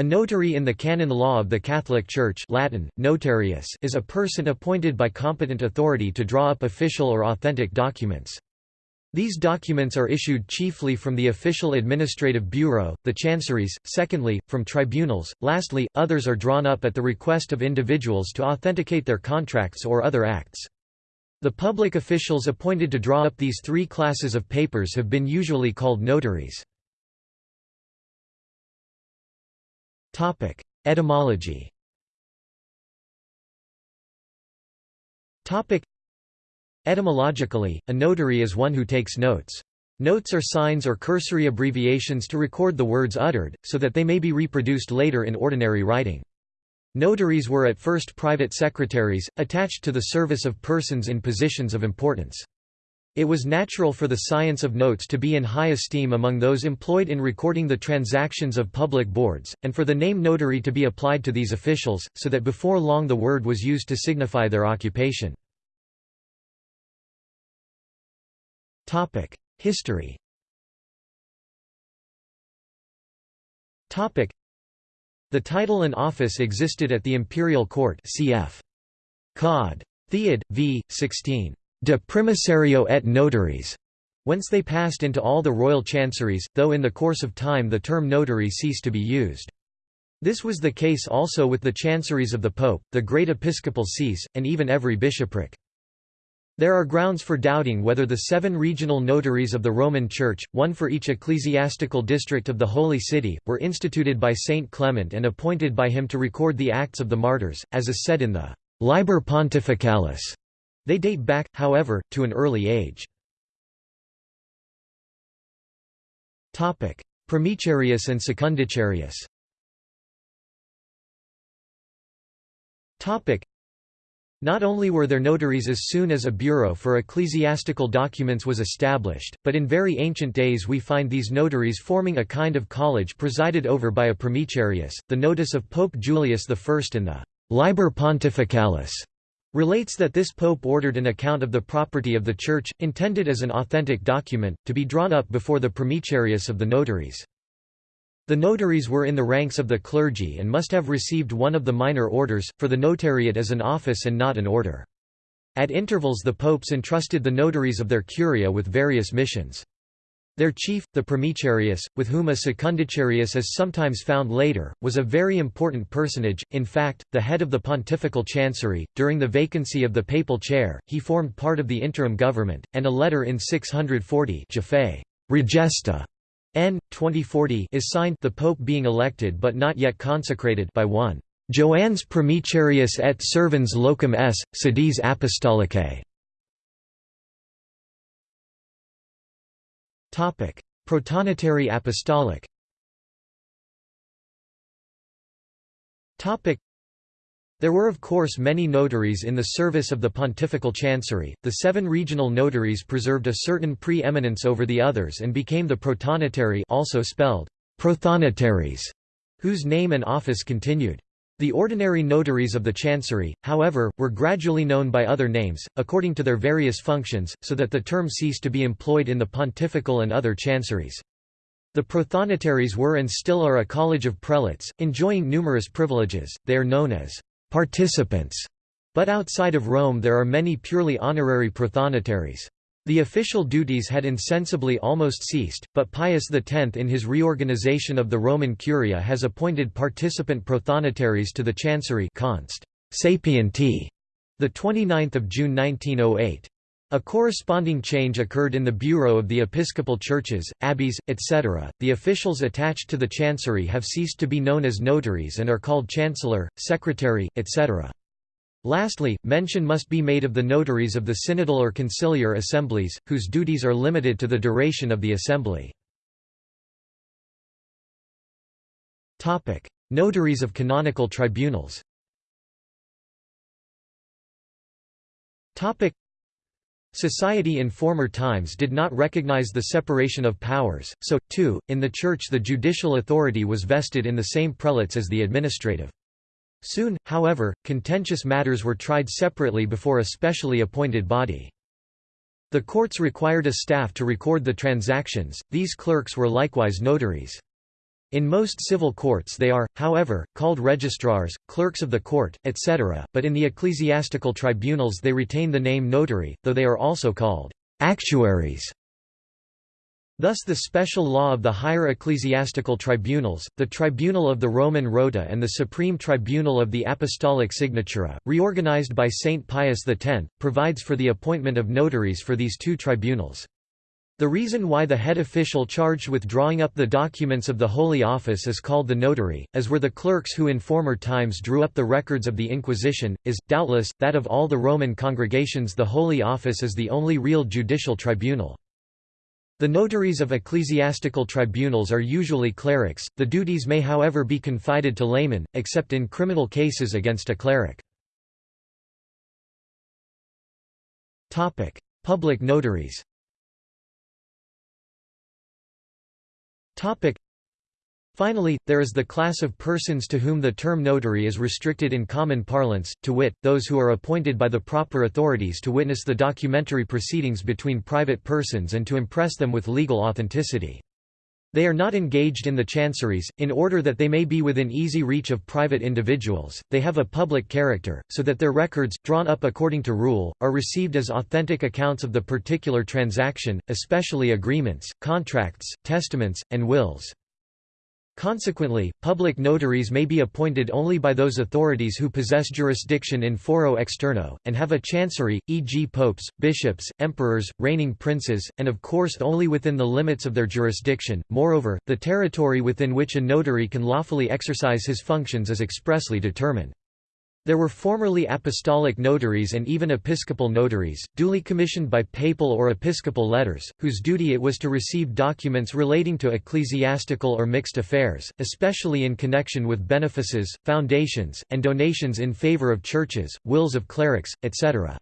A notary in the canon law of the Catholic Church Latin, notarius is a person appointed by competent authority to draw up official or authentic documents. These documents are issued chiefly from the official administrative bureau, the chanceries, secondly, from tribunals, lastly, others are drawn up at the request of individuals to authenticate their contracts or other acts. The public officials appointed to draw up these three classes of papers have been usually called notaries. Topic: Etymology. Topic: Etymologically, a notary is one who takes notes. Notes are signs or cursory abbreviations to record the words uttered, so that they may be reproduced later in ordinary writing. Notaries were at first private secretaries, attached to the service of persons in positions of importance. It was natural for the science of notes to be in high esteem among those employed in recording the transactions of public boards, and for the name notary to be applied to these officials, so that before long the word was used to signify their occupation. History The title and office existed at the imperial court cf. Cod. Theod, v. 16 de primicerio et notaries, whence they passed into all the royal chanceries, though in the course of time the term notary ceased to be used. This was the case also with the chanceries of the pope, the great episcopal sees, and even every bishopric. There are grounds for doubting whether the seven regional notaries of the Roman Church, one for each ecclesiastical district of the Holy City, were instituted by Saint Clement and appointed by him to record the acts of the martyrs, as is said in the Liber Pontificalis they date back, however, to an early age. Primicerius and Secundicerius not only were there notaries as soon as a bureau for ecclesiastical documents was established, but in very ancient days we find these notaries forming a kind of college presided over by a primicerius. The notice of Pope Julius I in the Liber Pontificalis relates that this pope ordered an account of the property of the Church, intended as an authentic document, to be drawn up before the primicerius of the notaries. The notaries were in the ranks of the clergy and must have received one of the minor orders, for the notariate is an office and not an order. At intervals the popes entrusted the notaries of their curia with various missions. Their chief, the primicerius, with whom a secundicerius is sometimes found later, was a very important personage, in fact, the head of the pontifical chancery. During the vacancy of the papal chair, he formed part of the interim government, and a letter in 640 Regesta N. 2040 is signed the pope being elected but not yet consecrated by one Joannes Primicerius et servans locum s, sedis apostolicae. Protonotary apostolic. There were of course many notaries in the service of the pontifical chancery. The seven regional notaries preserved a certain pre-eminence over the others and became the protonotary, also spelled whose name and office continued. The ordinary notaries of the chancery, however, were gradually known by other names, according to their various functions, so that the term ceased to be employed in the pontifical and other chanceries. The prothonotaries were and still are a college of prelates, enjoying numerous privileges, they are known as participants, but outside of Rome there are many purely honorary prothonotaries. The official duties had insensibly almost ceased, but Pius X in his reorganization of the Roman Curia has appointed participant prothonotaries to the Chancery const. Sapienti, 29 June 1908. A corresponding change occurred in the Bureau of the Episcopal Churches, abbeys, etc. The officials attached to the Chancery have ceased to be known as notaries and are called chancellor, secretary, etc. Lastly, mention must be made of the notaries of the synodal or conciliar assemblies, whose duties are limited to the duration of the assembly. Notaries of canonical tribunals Society in former times did not recognize the separation of powers, so, too, in the Church the judicial authority was vested in the same prelates as the administrative. Soon, however, contentious matters were tried separately before a specially appointed body. The courts required a staff to record the transactions, these clerks were likewise notaries. In most civil courts they are, however, called registrars, clerks of the court, etc., but in the ecclesiastical tribunals they retain the name notary, though they are also called actuaries. Thus the special law of the higher ecclesiastical tribunals, the Tribunal of the Roman Rota and the Supreme Tribunal of the Apostolic Signatura, reorganized by Saint Pius X, provides for the appointment of notaries for these two tribunals. The reason why the head official charged with drawing up the documents of the Holy Office is called the notary, as were the clerks who in former times drew up the records of the Inquisition, is, doubtless, that of all the Roman congregations the Holy Office is the only real judicial tribunal. The notaries of ecclesiastical tribunals are usually clerics, the duties may however be confided to laymen, except in criminal cases against a cleric. Public notaries Finally, there is the class of persons to whom the term notary is restricted in common parlance, to wit, those who are appointed by the proper authorities to witness the documentary proceedings between private persons and to impress them with legal authenticity. They are not engaged in the chanceries, in order that they may be within easy reach of private individuals, they have a public character, so that their records, drawn up according to rule, are received as authentic accounts of the particular transaction, especially agreements, contracts, testaments, and wills. Consequently, public notaries may be appointed only by those authorities who possess jurisdiction in foro externo, and have a chancery, e.g. popes, bishops, emperors, reigning princes, and of course only within the limits of their jurisdiction. Moreover, the territory within which a notary can lawfully exercise his functions is expressly determined. There were formerly apostolic notaries and even episcopal notaries, duly commissioned by papal or episcopal letters, whose duty it was to receive documents relating to ecclesiastical or mixed affairs, especially in connection with benefices, foundations, and donations in favor of churches, wills of clerics, etc.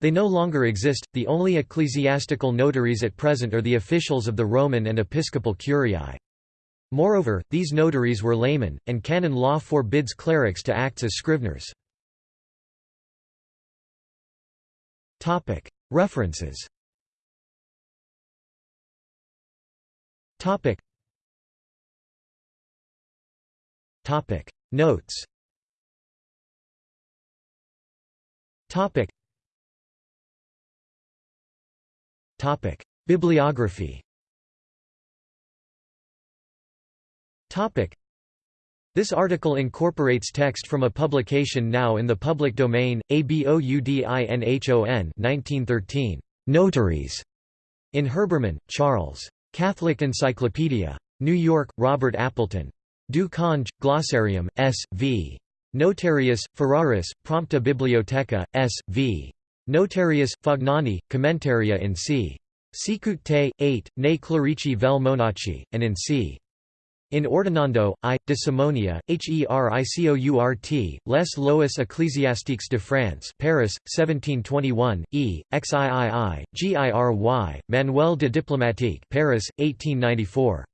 They no longer exist, the only ecclesiastical notaries at present are the officials of the Roman and episcopal curiae. Moreover, these notaries were laymen, and canon law forbids clerics to act as scriveners. References. Notes. Bibliography This article incorporates text from a publication now in the public domain, ABOUDINHON 1913, Notaries, in Herbermann, Charles. Catholic Encyclopedia. New York, Robert Appleton. Du Cange, Glossarium, S. V. Notarius, Ferraris, Prompta Bibliotheca, S. V. Notarius, Fagnani, Commentaria in c. Sicut te, 8, ne clerici vel monachi, and in c. In Ordinando, I, de Simonia, Hericourt, Les lois ecclésiastiques de France Paris, 1721, E, XIII, GIRY, Manuel de diplomatique Paris, 1894.